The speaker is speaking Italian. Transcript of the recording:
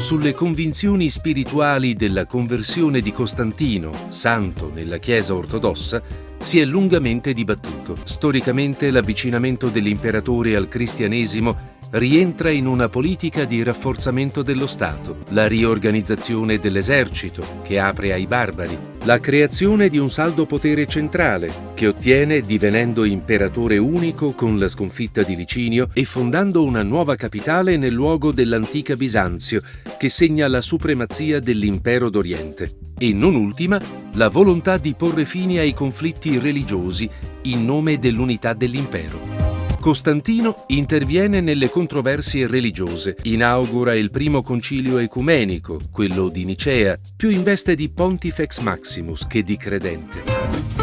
Sulle convinzioni spirituali della conversione di Costantino, santo nella Chiesa ortodossa, si è lungamente dibattuto. Storicamente l'avvicinamento dell'imperatore al cristianesimo rientra in una politica di rafforzamento dello Stato, la riorganizzazione dell'esercito, che apre ai barbari, la creazione di un saldo potere centrale, che ottiene divenendo imperatore unico con la sconfitta di Licinio e fondando una nuova capitale nel luogo dell'antica Bisanzio, che segna la supremazia dell'impero d'Oriente. E non ultima, la volontà di porre fine ai conflitti religiosi in nome dell'unità dell'impero. Costantino interviene nelle controversie religiose, inaugura il primo concilio ecumenico, quello di Nicea, più in veste di Pontifex Maximus che di credente.